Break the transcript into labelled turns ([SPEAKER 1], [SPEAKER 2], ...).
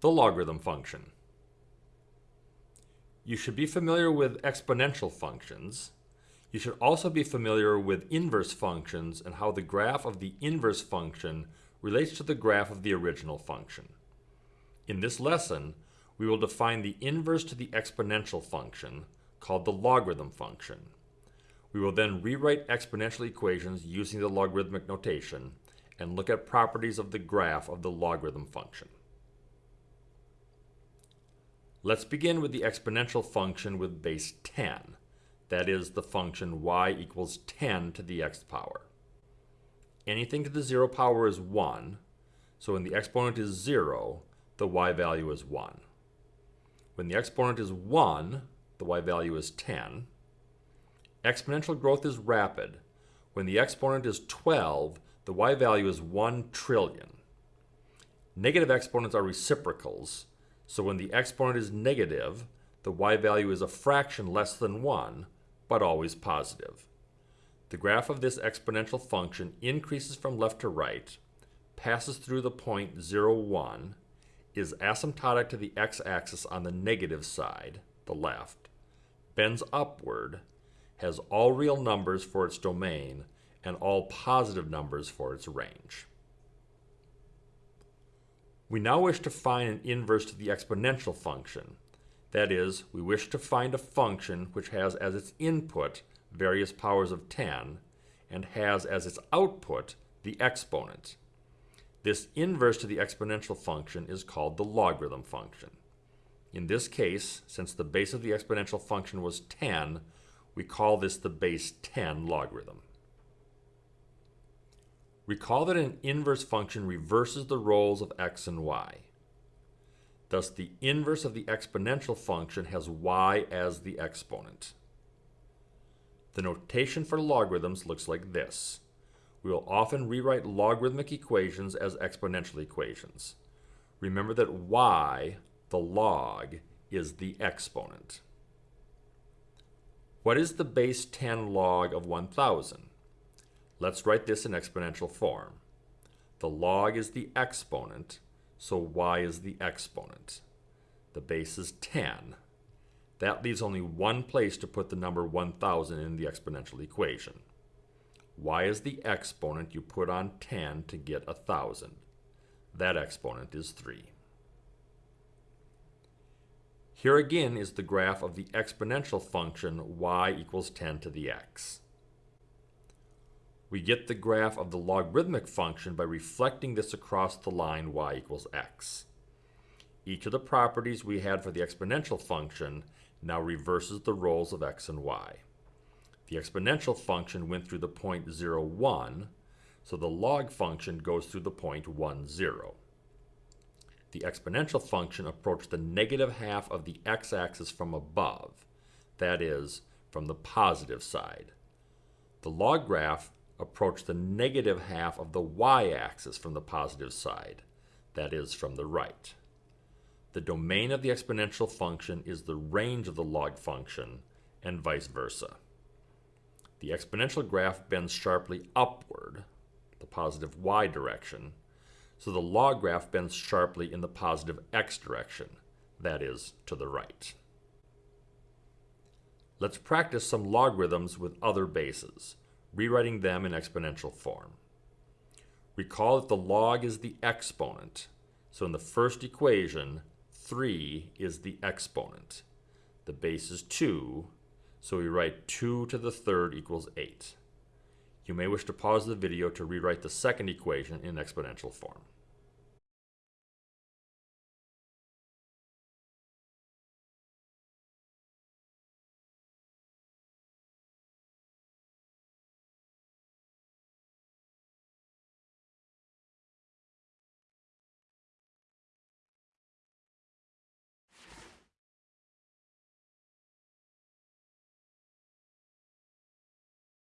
[SPEAKER 1] The logarithm function. You should be familiar with exponential functions. You should also be familiar with inverse functions and how the graph of the inverse function relates to the graph of the original function. In this lesson, we will define the inverse to the exponential function, called the logarithm function. We will then rewrite exponential equations using the logarithmic notation and look at properties of the graph of the logarithm function. Let's begin with the exponential function with base 10. That is the function y equals 10 to the x power. Anything to the 0 power is 1, so when the exponent is 0, the y value is 1. When the exponent is 1, the y value is 10. Exponential growth is rapid. When the exponent is 12, the y value is 1 trillion. Negative exponents are reciprocals, so when the exponent is negative, the y value is a fraction less than 1, but always positive. The graph of this exponential function increases from left to right, passes through the point 0, 1, is asymptotic to the x-axis on the negative side, the left, bends upward, has all real numbers for its domain, and all positive numbers for its range. We now wish to find an inverse to the exponential function. That is, we wish to find a function which has as its input various powers of 10 and has as its output the exponent. This inverse to the exponential function is called the logarithm function. In this case, since the base of the exponential function was 10, we call this the base 10 logarithm. Recall that an inverse function reverses the roles of x and y. Thus, the inverse of the exponential function has y as the exponent. The notation for logarithms looks like this. We will often rewrite logarithmic equations as exponential equations. Remember that y, the log, is the exponent. What is the base 10 log of 1,000? Let's write this in exponential form. The log is the exponent, so y is the exponent. The base is 10. That leaves only one place to put the number 1000 in the exponential equation. y is the exponent you put on 10 to get 1000. That exponent is 3. Here again is the graph of the exponential function y equals 10 to the x. We get the graph of the logarithmic function by reflecting this across the line y equals x. Each of the properties we had for the exponential function now reverses the roles of x and y. The exponential function went through the point 0, 1, so the log function goes through the point 1, 0. The exponential function approached the negative half of the x-axis from above, that is, from the positive side. The log graph approach the negative half of the y-axis from the positive side, that is, from the right. The domain of the exponential function is the range of the log function, and vice versa. The exponential graph bends sharply upward, the positive y direction, so the log graph bends sharply in the positive x direction, that is, to the right. Let's practice some logarithms with other bases rewriting them in exponential form. Recall that the log is the exponent, so in the first equation, 3 is the exponent. The base is 2, so we write 2 to the third equals 8. You may wish to pause the video to rewrite the second equation in exponential form.